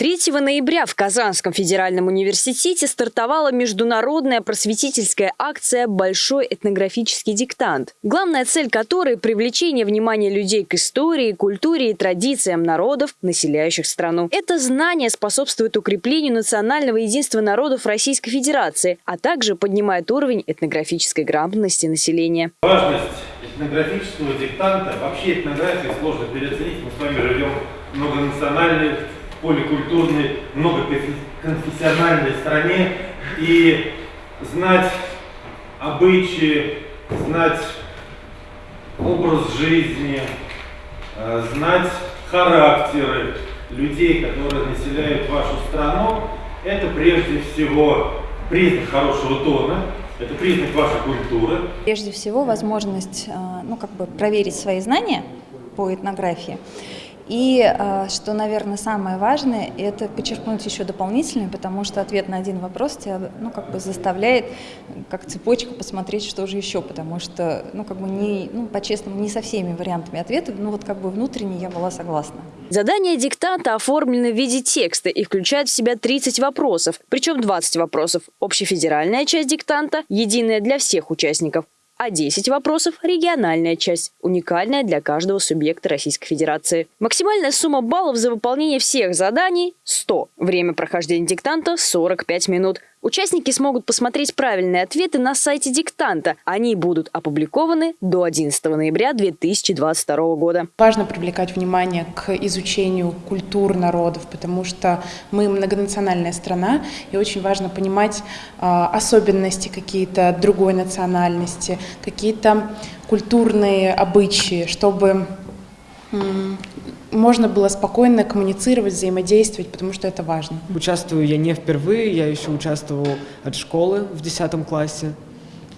3 ноября в Казанском федеральном университете стартовала международная просветительская акция «Большой этнографический диктант», главная цель которой – привлечение внимания людей к истории, культуре и традициям народов, населяющих страну. Это знание способствует укреплению национального единства народов Российской Федерации, а также поднимает уровень этнографической грамотности населения. Важность этнографического диктанта, вообще этнографию сложно переоценить, мы с вами живем в поликультурной, многоконфессиональной стране и знать обычаи, знать образ жизни, э, знать характеры людей, которые населяют вашу страну, это прежде всего признак хорошего тона, это признак вашей культуры. Прежде всего возможность э, ну, как бы проверить свои знания по этнографии. И а, что, наверное, самое важное, это подчеркнуть еще дополнительно, потому что ответ на один вопрос тебя, ну, как бы заставляет, как цепочка, посмотреть, что же еще, потому что, ну, как бы не, ну, по-честному, не со всеми вариантами ответа, ну, вот как бы внутренне я была согласна. Задание диктанта оформлено в виде текста и включает в себя 30 вопросов, причем 20 вопросов – общефедеральная часть диктанта, единая для всех участников, а 10 вопросов – региональная часть, уникальная для каждого субъекта Российской Федерации. Максимальная сумма баллов за выполнение всех заданий – 100. Время прохождения диктанта – 45 минут. Участники смогут посмотреть правильные ответы на сайте диктанта. Они будут опубликованы до 11 ноября 2022 года. Важно привлекать внимание к изучению культур народов, потому что мы многонациональная страна, и очень важно понимать э, особенности какие-то другой национальности, какие-то культурные обычаи, чтобы можно было спокойно коммуницировать, взаимодействовать, потому что это важно. Участвую я не впервые, я еще участвовал от школы в 10 классе.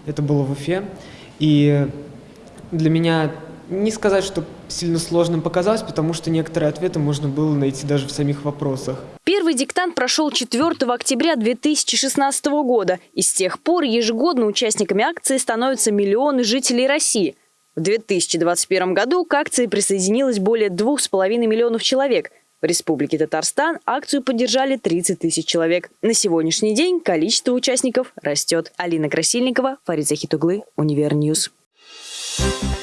Это было в Уфе. И для меня не сказать, что сильно сложным показалось, потому что некоторые ответы можно было найти даже в самих вопросах. Первый диктант прошел 4 октября 2016 года, и с тех пор ежегодно участниками акции становятся миллионы жителей России – в 2021 году к акции присоединилось более 2,5 миллионов человек. В Республике Татарстан акцию поддержали 30 тысяч человек. На сегодняшний день количество участников растет. Алина Красильникова, Фарид Захитуглы, Univer News. Thank